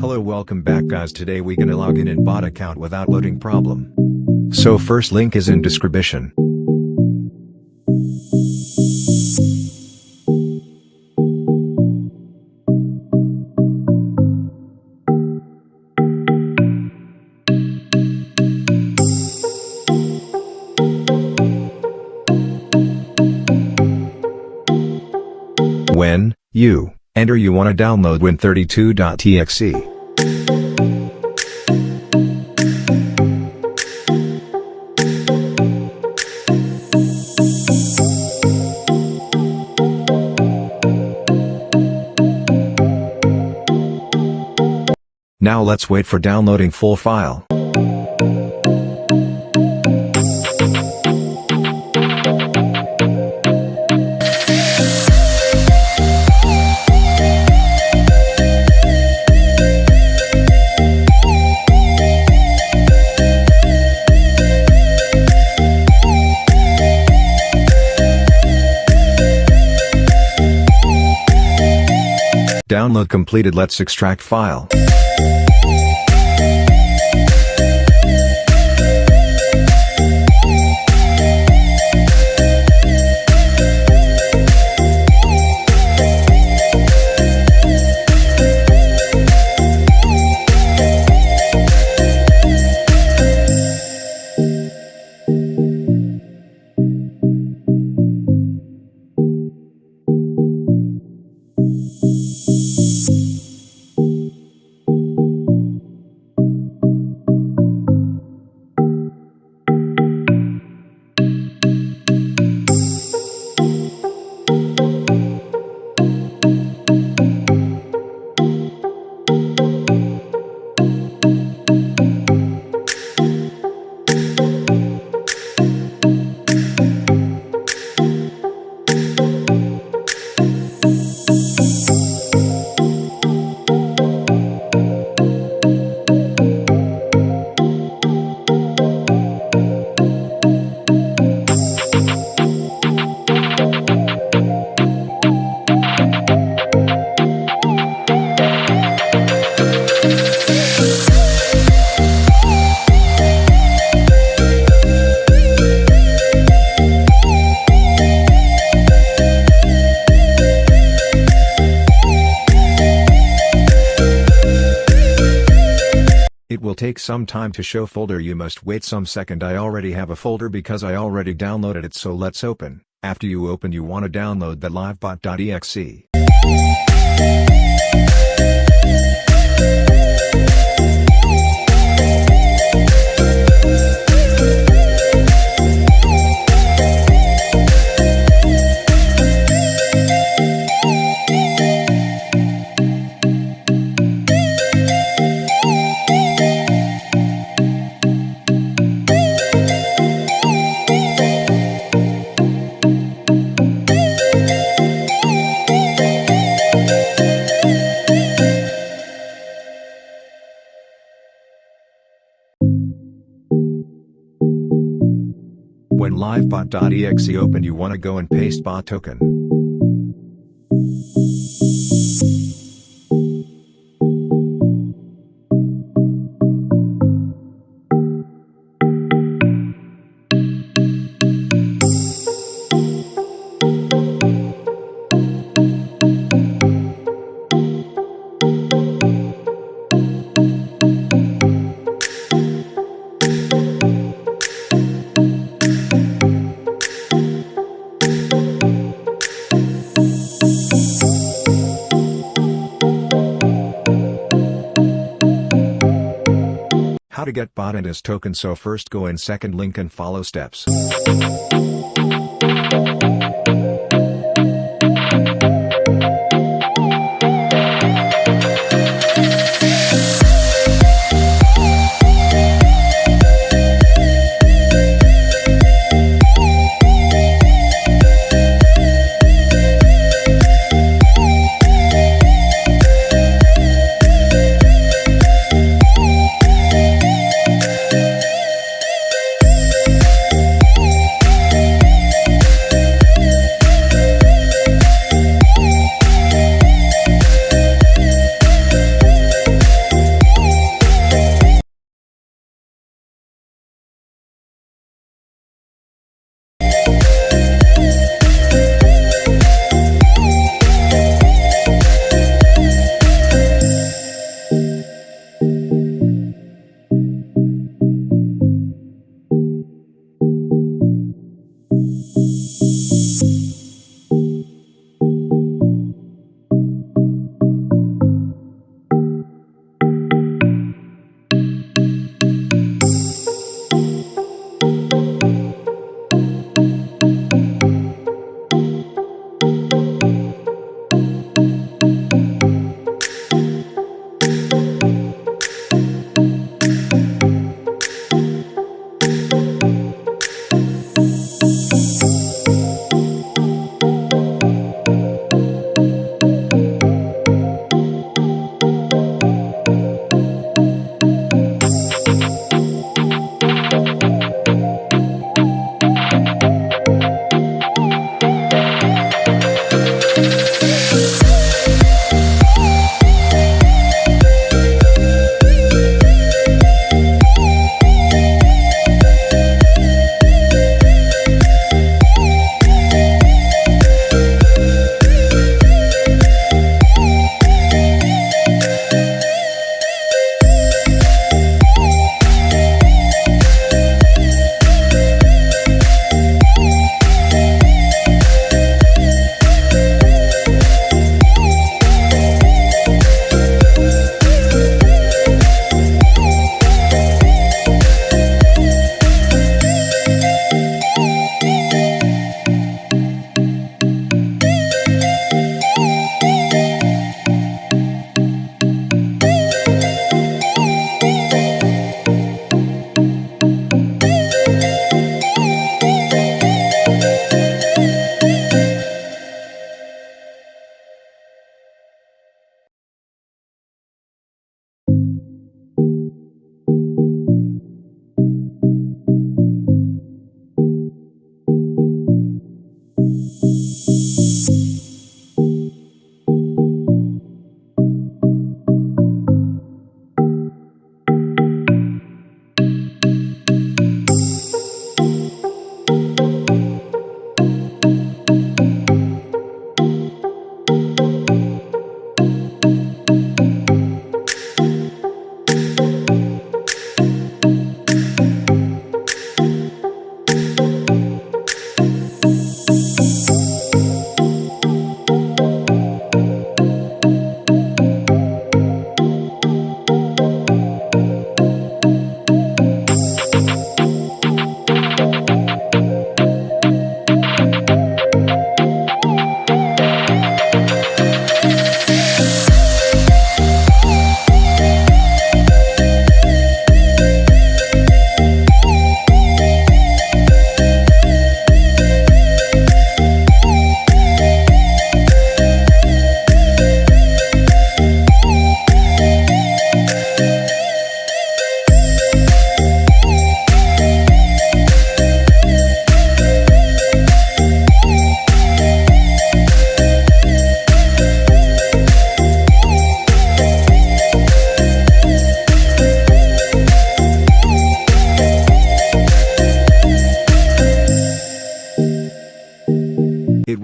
Hello welcome back guys today we gonna log in in bot account without loading problem. So first link is in description. When, you, enter you wanna download win32.txt. Now let's wait for downloading full file. Download completed let's extract file. Take some time to show folder. You must wait some second. I already have a folder because I already downloaded it. So let's open, after you open you wanna download the livebot.exe. livebot.exe open you wanna go and paste bot token. Get bot and his token so first go in second link and follow steps.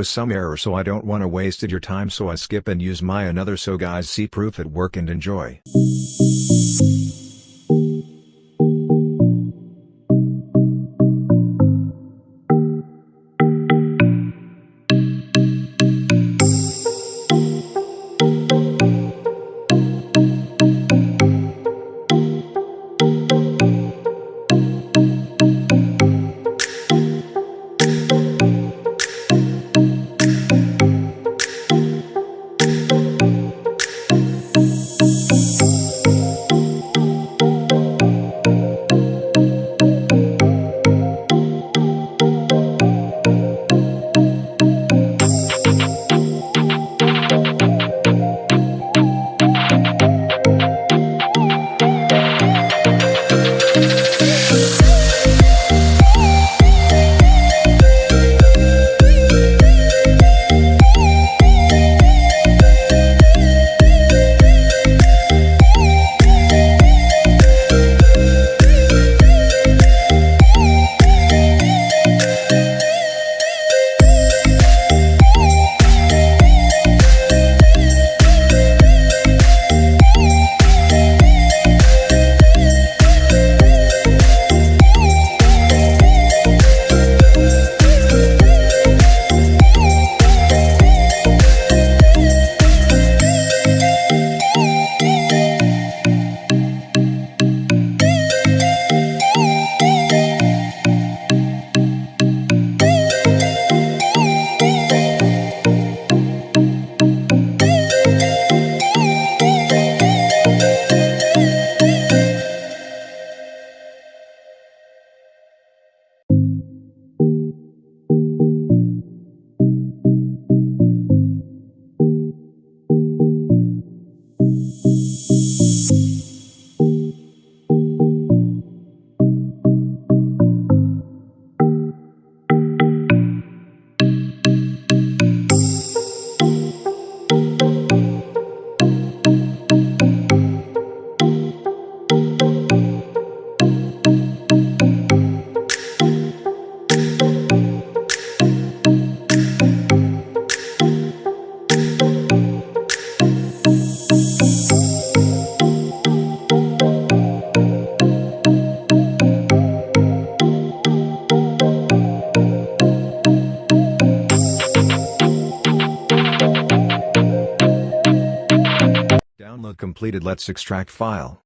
Was some error so I don't wanna wasted your time so I skip and use my another so guys see proof at work and enjoy. Completed let's extract file.